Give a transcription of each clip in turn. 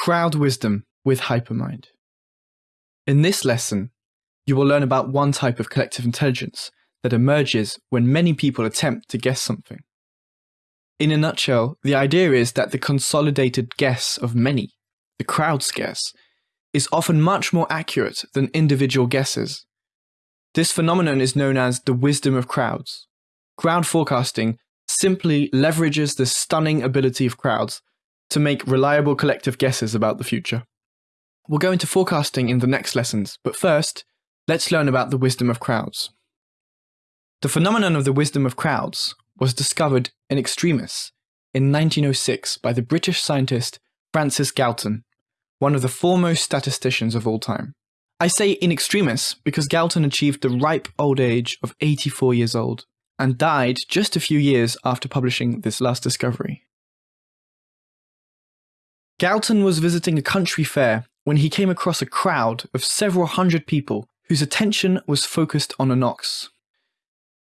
Crowd Wisdom with Hypermind. In this lesson, you will learn about one type of collective intelligence that emerges when many people attempt to guess something. In a nutshell, the idea is that the consolidated guess of many, the crowd's guess, is often much more accurate than individual guesses. This phenomenon is known as the wisdom of crowds. Crowd forecasting simply leverages the stunning ability of crowds to make reliable collective guesses about the future. We'll go into forecasting in the next lessons, but first, let's learn about the wisdom of crowds. The phenomenon of the wisdom of crowds was discovered in extremis in 1906 by the British scientist Francis Galton, one of the foremost statisticians of all time. I say in extremis because Galton achieved the ripe old age of 84 years old and died just a few years after publishing this last discovery. Galton was visiting a country fair when he came across a crowd of several hundred people whose attention was focused on an ox.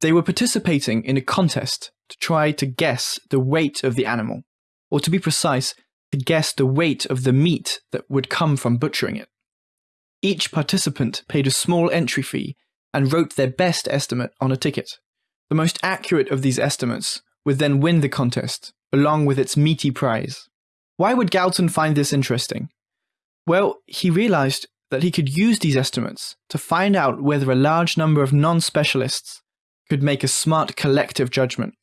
They were participating in a contest to try to guess the weight of the animal, or to be precise, to guess the weight of the meat that would come from butchering it. Each participant paid a small entry fee and wrote their best estimate on a ticket. The most accurate of these estimates would then win the contest, along with its meaty prize. Why would Galton find this interesting? Well, he realized that he could use these estimates to find out whether a large number of non-specialists could make a smart collective judgment.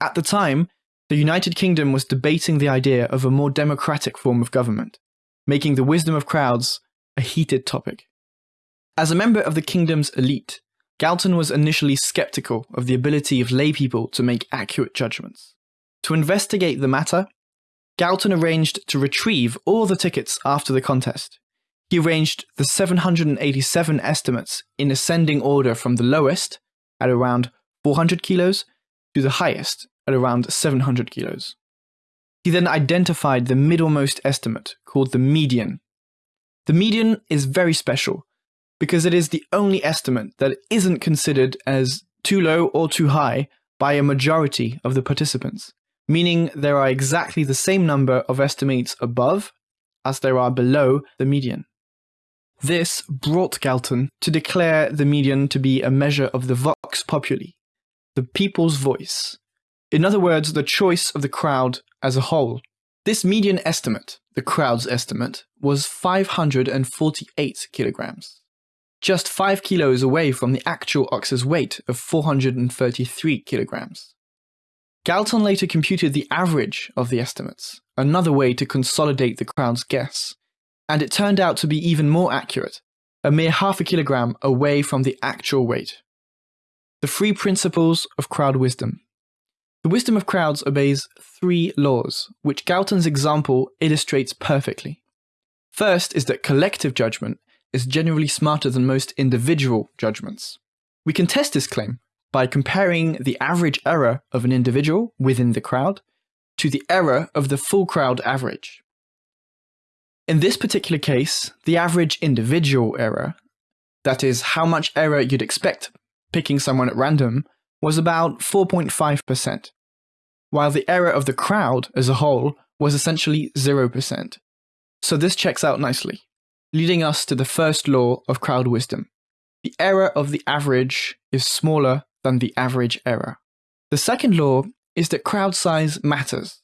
At the time, the United Kingdom was debating the idea of a more democratic form of government, making the wisdom of crowds a heated topic. As a member of the kingdom's elite, Galton was initially skeptical of the ability of laypeople to make accurate judgments. To investigate the matter, Galton arranged to retrieve all the tickets after the contest. He arranged the 787 estimates in ascending order from the lowest, at around 400 kilos, to the highest, at around 700 kilos. He then identified the middlemost estimate, called the median. The median is very special, because it is the only estimate that isn't considered as too low or too high by a majority of the participants meaning there are exactly the same number of estimates above as there are below the median. This brought Galton to declare the median to be a measure of the vox populi, the people's voice. In other words, the choice of the crowd as a whole. This median estimate, the crowd's estimate, was 548 kilograms, just 5 kilos away from the actual ox's weight of 433 kilograms. Galton later computed the average of the estimates, another way to consolidate the crowd's guess, and it turned out to be even more accurate, a mere half a kilogram away from the actual weight. The three principles of crowd wisdom. The wisdom of crowds obeys three laws, which Galton's example illustrates perfectly. First is that collective judgment is generally smarter than most individual judgments. We can test this claim by comparing the average error of an individual within the crowd to the error of the full crowd average. In this particular case, the average individual error, that is, how much error you'd expect picking someone at random, was about 4.5%, while the error of the crowd as a whole was essentially 0%. So this checks out nicely, leading us to the first law of crowd wisdom. The error of the average is smaller than the average error. The second law is that crowd size matters.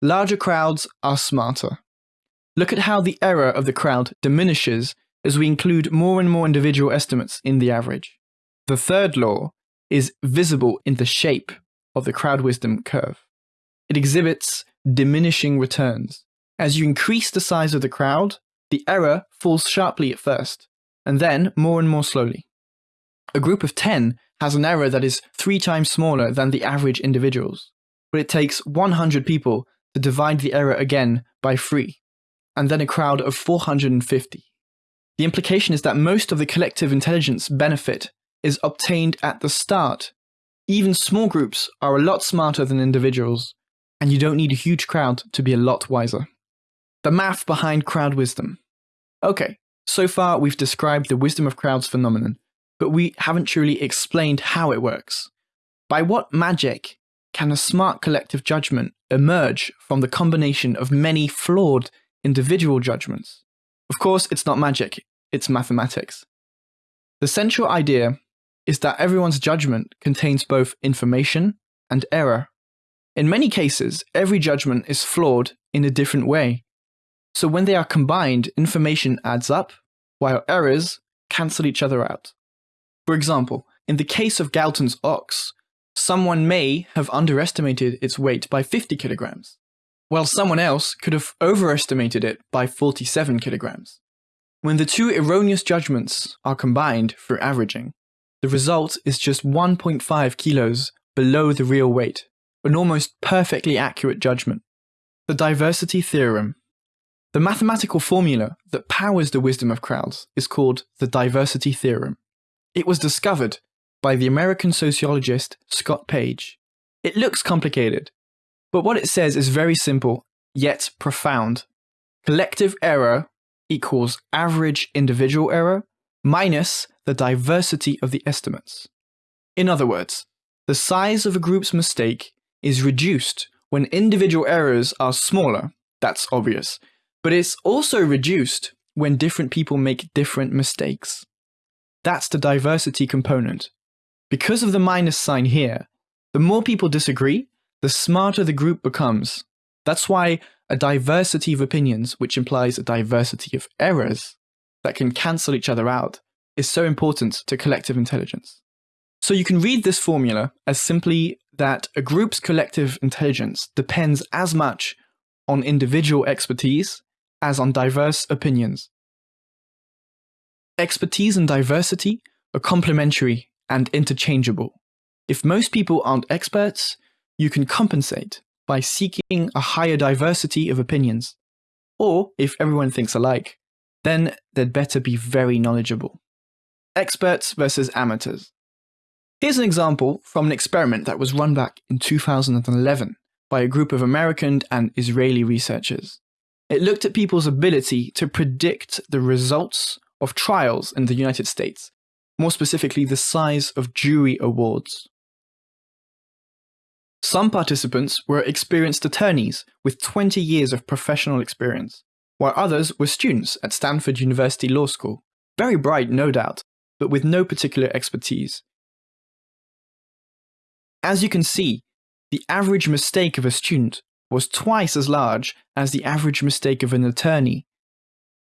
Larger crowds are smarter. Look at how the error of the crowd diminishes as we include more and more individual estimates in the average. The third law is visible in the shape of the crowd wisdom curve. It exhibits diminishing returns. As you increase the size of the crowd, the error falls sharply at first, and then more and more slowly. A group of 10 has an error that is three times smaller than the average individuals, but it takes 100 people to divide the error again by 3, and then a crowd of 450. The implication is that most of the collective intelligence benefit is obtained at the start. Even small groups are a lot smarter than individuals, and you don't need a huge crowd to be a lot wiser. The math behind crowd wisdom. Okay, so far we've described the wisdom of crowds phenomenon, but we haven't truly explained how it works. By what magic can a smart collective judgment emerge from the combination of many flawed individual judgments. Of course, it's not magic, it's mathematics. The central idea is that everyone's judgment contains both information and error. In many cases, every judgment is flawed in a different way. So when they are combined, information adds up, while errors cancel each other out. For example, in the case of Galton's ox, someone may have underestimated its weight by 50 kilograms, while someone else could have overestimated it by 47 kilograms. When the two erroneous judgments are combined through averaging, the result is just 1.5 kilos below the real weight, an almost perfectly accurate judgment. The diversity theorem. The mathematical formula that powers the wisdom of crowds is called the diversity theorem. It was discovered by the American sociologist Scott Page. It looks complicated, but what it says is very simple, yet profound. Collective error equals average individual error minus the diversity of the estimates. In other words, the size of a group's mistake is reduced when individual errors are smaller, that's obvious, but it's also reduced when different people make different mistakes. That's the diversity component, because of the minus sign here, the more people disagree, the smarter the group becomes. That's why a diversity of opinions, which implies a diversity of errors that can cancel each other out, is so important to collective intelligence. So you can read this formula as simply that a group's collective intelligence depends as much on individual expertise as on diverse opinions. Expertise and diversity are complementary and interchangeable. If most people aren't experts, you can compensate by seeking a higher diversity of opinions. Or, if everyone thinks alike, then they'd better be very knowledgeable. Experts versus amateurs. Here's an example from an experiment that was run back in 2011 by a group of American and Israeli researchers. It looked at people's ability to predict the results of trials in the United States more specifically the size of jury awards. Some participants were experienced attorneys with 20 years of professional experience, while others were students at Stanford University Law School, very bright no doubt, but with no particular expertise. As you can see, the average mistake of a student was twice as large as the average mistake of an attorney.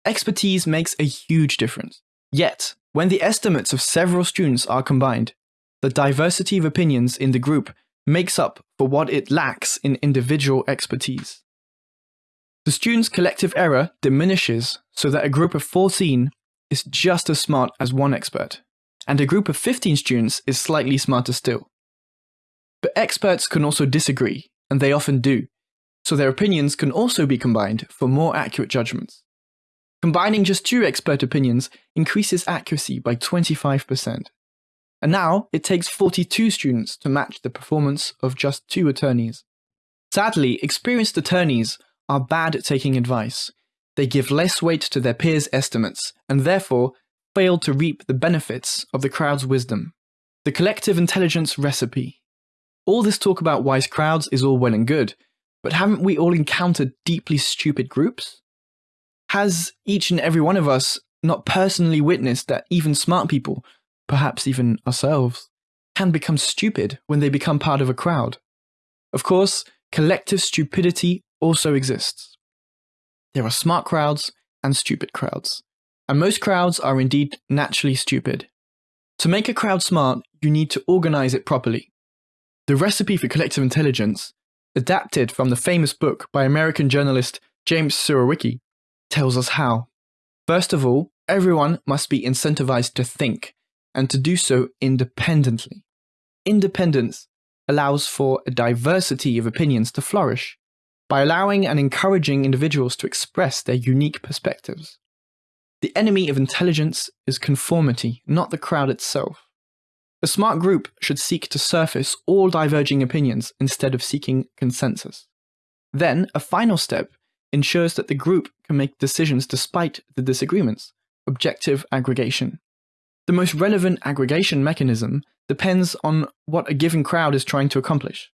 Expertise makes a huge difference. Yet, when the estimates of several students are combined, the diversity of opinions in the group makes up for what it lacks in individual expertise. The students' collective error diminishes so that a group of 14 is just as smart as one expert, and a group of 15 students is slightly smarter still. But experts can also disagree, and they often do, so their opinions can also be combined for more accurate judgments. Combining just two expert opinions increases accuracy by 25%. And now it takes 42 students to match the performance of just two attorneys. Sadly, experienced attorneys are bad at taking advice. They give less weight to their peers' estimates and therefore fail to reap the benefits of the crowd's wisdom. The collective intelligence recipe. All this talk about wise crowds is all well and good, but haven't we all encountered deeply stupid groups? Has each and every one of us not personally witnessed that even smart people, perhaps even ourselves, can become stupid when they become part of a crowd? Of course, collective stupidity also exists. There are smart crowds and stupid crowds, and most crowds are indeed naturally stupid. To make a crowd smart, you need to organize it properly. The recipe for collective intelligence, adapted from the famous book by American journalist James Surowiecki, tells us how. First of all, everyone must be incentivized to think, and to do so independently. Independence allows for a diversity of opinions to flourish by allowing and encouraging individuals to express their unique perspectives. The enemy of intelligence is conformity, not the crowd itself. A smart group should seek to surface all diverging opinions instead of seeking consensus. Then, a final step ensures that the group can make decisions despite the disagreements, objective aggregation. The most relevant aggregation mechanism depends on what a given crowd is trying to accomplish.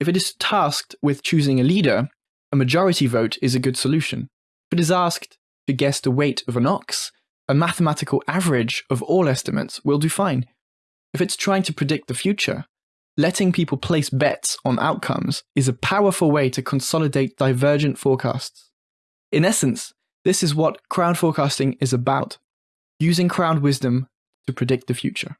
If it is tasked with choosing a leader, a majority vote is a good solution. If it is asked to guess the weight of an ox, a mathematical average of all estimates will do fine. If it's trying to predict the future, letting people place bets on outcomes is a powerful way to consolidate divergent forecasts. In essence, this is what crowd forecasting is about using crowd wisdom to predict the future.